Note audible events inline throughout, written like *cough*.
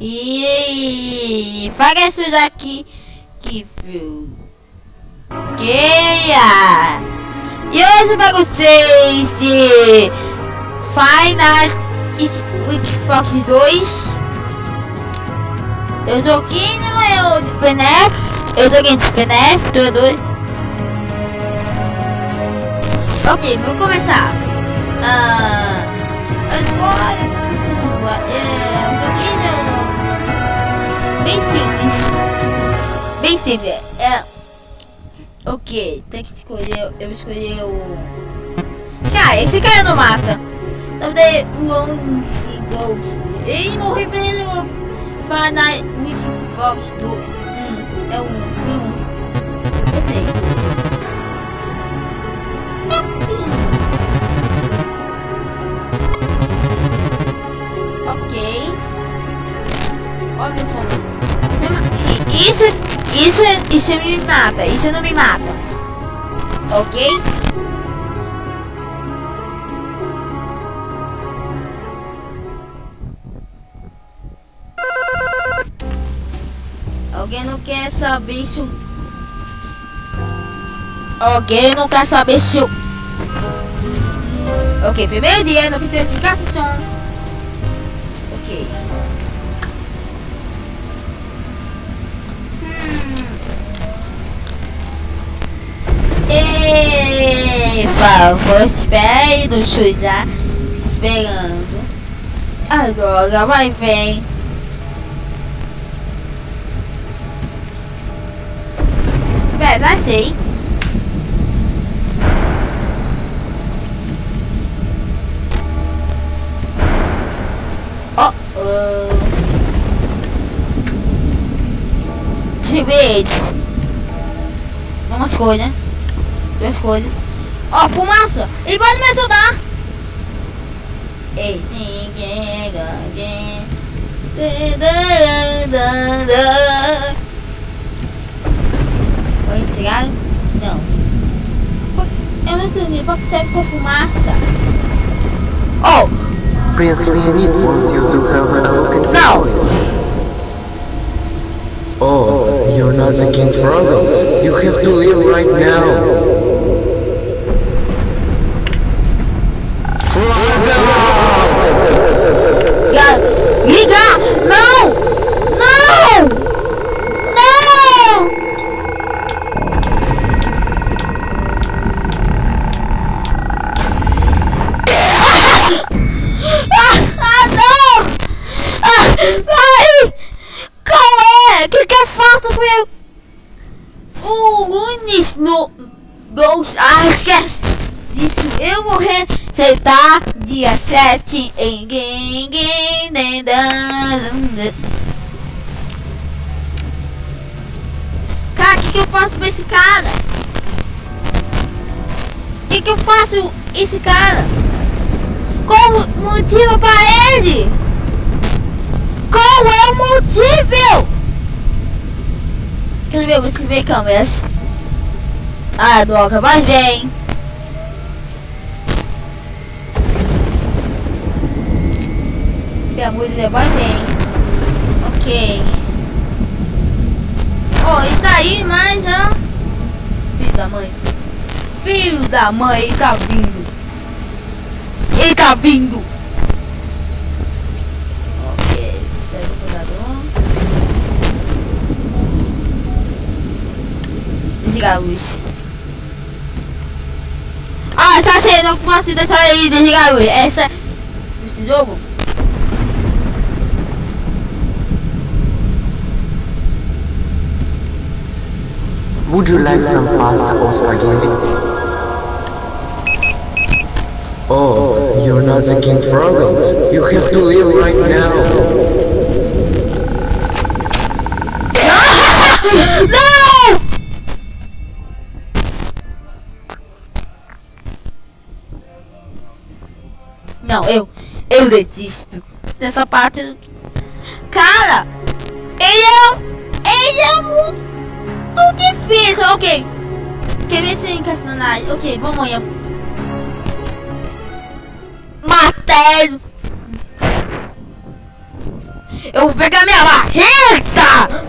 E parece aqui que queira. E hoje para vocês Final Fox 2 Eu joguinho eu de FNAF Eu joguei de FNAF, tudo Ok, vamos começar. Uh, Agora continua. É um joguinho bem simples Bem simples é, Ok, tem que escolher, eu escolhi o... Cara, esse cara não mata nome dele Lance Ghost. Ele morreu pelo Fahrenheit Wikivox do. Hum, é um filme. Eu sei. Isso, isso, isso me mata. Isso não me mata. Ok? Alguém não quer saber se o... Alguém não quer saber se o... Ok, primeiro dia, não precisa de explicação. Favor, espere no Chuizar. Esperando. Agora vai, vem. Pesa assim. Oh, oh. Verde. Umas coisas. Duas coisas. Ó, fumaça. Ele pode me ajudar. Ei, sim, quem, quem. cigarro? Não. Eu não entendi. Pra que serve essa fumaça? Oh! Was used to have an awakened Não! Oh, you're not the King Froggle. You have to leave right now. Que, que é falta foi o Lunis no Ghost. Esquece disso. Eu vou receitar dia 7 em Cara, o que, que eu faço pra esse cara? O que, que eu faço esse cara? Como motivo pra ele? Qual é o motivo? Quer ver você ver câmeras? Ah, droga, vai amor de Deus, vai vem. Ok. Oh, isso aí, mas ó. Filho da mãe. Filho da mãe, ele tá vindo. Ele tá vindo. Desligar a luz. Ah, tá sendo com a dessa aí, desligar a luz. Essa. Esse jogo. Would you like some pasta or spaghetti? Oh, you're not the King Froggle. You have to leave right now. Não, eu. Eu desisto. Nessa parte. Cara! Ele é. Ele é muito difícil. Ok. Quer ver se é encastanagem? Ok, vamos amanhã. Matéria. Eu vou pegar minha marreta!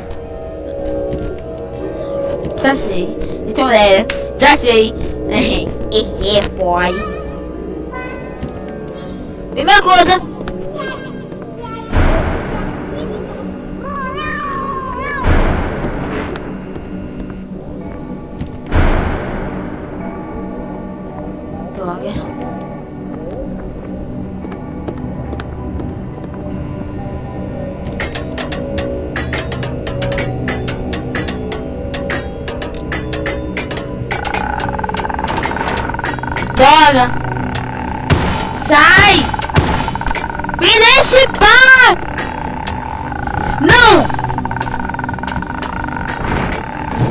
Já sei. Então, galera, já sei. Hehe, boy. Primeira coisa. Droga. Droga! Sai! Deixe em paz! Não!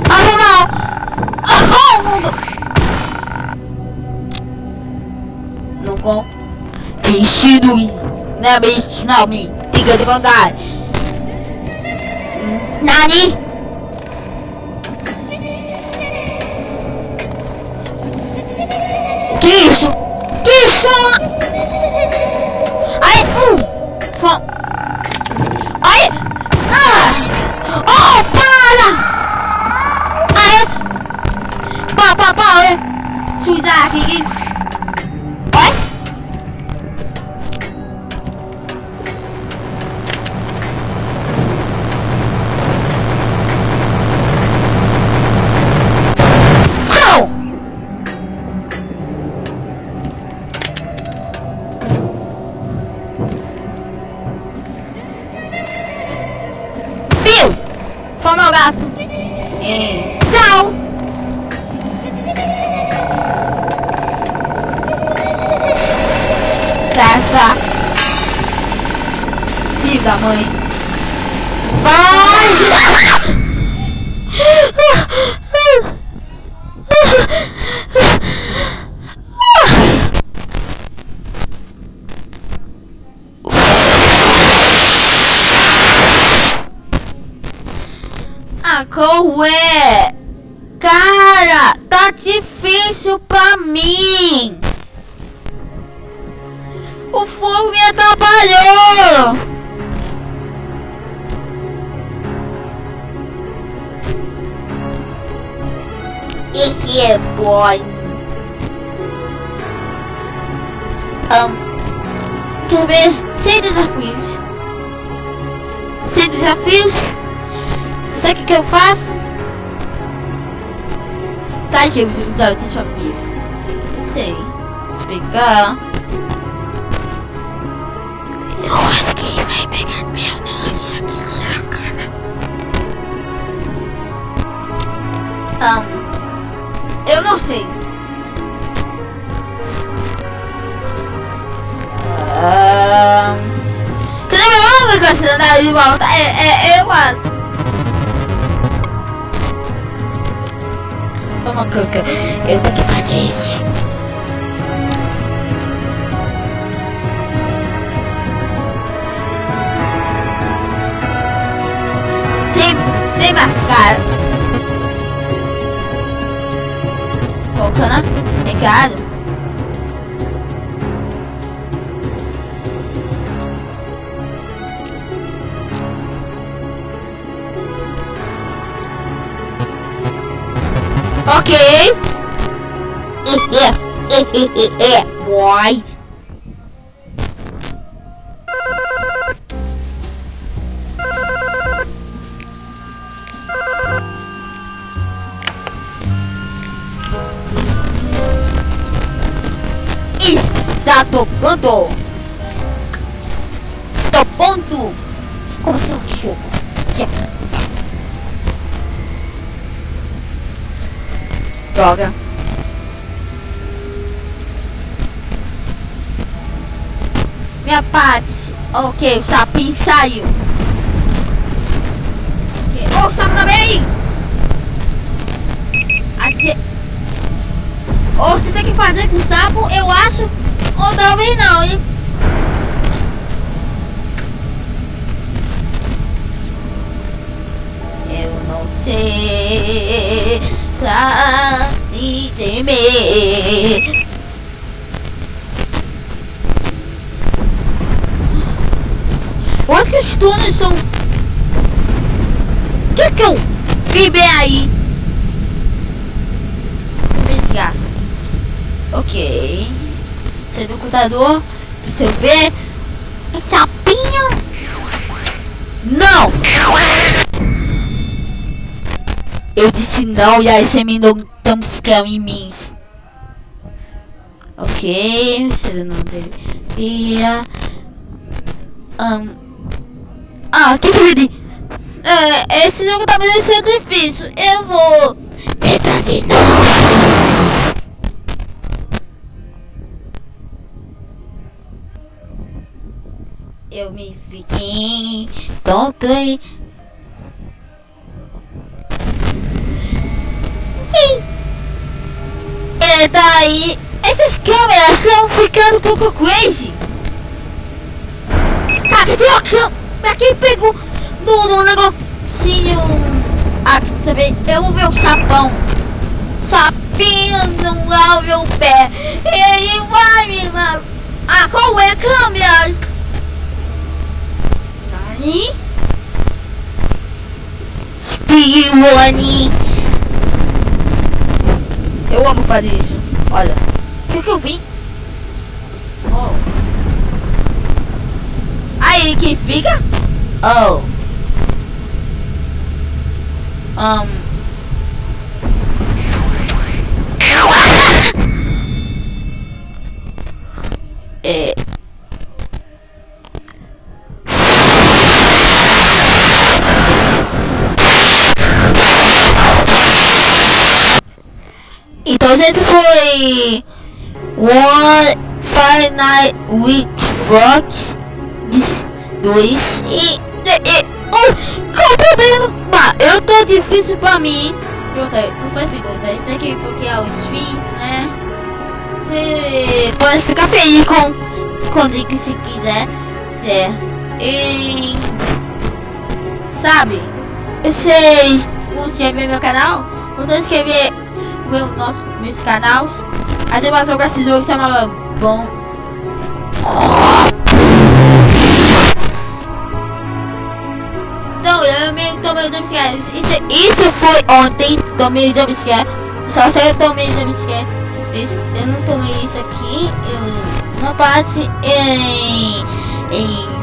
Foi mal! Ah, mundo! Não com... Vestido! Não, bicho, não, me... Diga de contar! Nani? Chui ra thì! Bill! Foi meu gato. É. Tchau! Certa. Filho da mãe. Vai! Ah, qual é? Cara, tá difícil pra mim. Fogo me atrapalhou. É boy. Um, quer ver? Sem desafios. Sem desafios? Sabe o que, que eu faço? Sabe que eu uso os desafios? Eu sei. Explicar. Não sei. Um, cadê meu ovo que você andar de volta? É, é, eu acho. Vamos, Cuca. Eu tenho que fazer isso. Obrigado. Ok. *laughs* Boy. Exato ponto. Do ponto. Como eu jogo. Droga. Minha parte. Ok, o sapinho saiu. Ok. Oh, o sapo também! Assim... Ou você tem que fazer com o sapo, eu acho. Mim. Eu acho que noturnos são... O que que eu vi bem aí? Desgraça. Ok. Sai do computador. Pra eu ver. Sapinho. Não! Eu disse não e aí você me deu tão em mim. Ok, você não deveria. Um, ah, que que eu vi? É, esse jogo tá me deixando difícil. Eu vou tentar de novo. Eu me fiquei tonto e... E daí, essas câmeras estão ficando um pouco crazy. Ah, tem uma câmera que pegou do, do negocinho. Quer saber? Eu vou ver o sapão. Sapinho não lave o pé. Ele vai me lavar. Ah, qual é a câmera? Nani? Speedrunning. Eu amo fazer isso. Olha. O que, eu vi? Oh. Aí que fica? Oh. Um. É. Então, gente, foi One Night Week Fox 2 e, e, um, qual o problema? eu tô difícil pra mim. Não faz pergunta, tem que bloquear os fees, né? Você pode ficar feliz com, com o que se quiser. Certo. E, sabe? Vocês vão se inscrever no meu canal? Vocês inscrever no nosso, meus canais? A gente vai jogar esse jogo que chamava Bom. Então, eu me tomei o jumpscare. Isso, isso foi ontem. Tomei o jumpscare. Só sei eu tomei o jumpscare. Eu não tomei isso aqui. Eu não passe em. em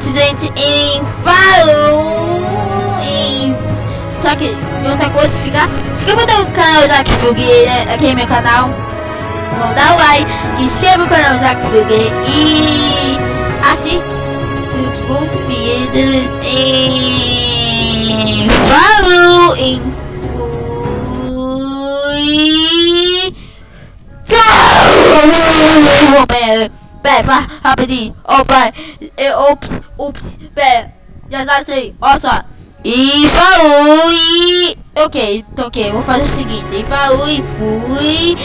isso, gente. Em Falou. Em. Só que outra coisa ficar. Se inscreva no canal Zack Fug, né, aqui é meu canal. Vou dar o like, inscreva no canal Zack Fug e assim os bons filhos e falou em fui. *laughs* Pera, pera, rapidinho. Pai. Ops, ups, pera. Já já sei. Olha só. E falou e... Ok, ok, vou fazer o seguinte. E falou e fui...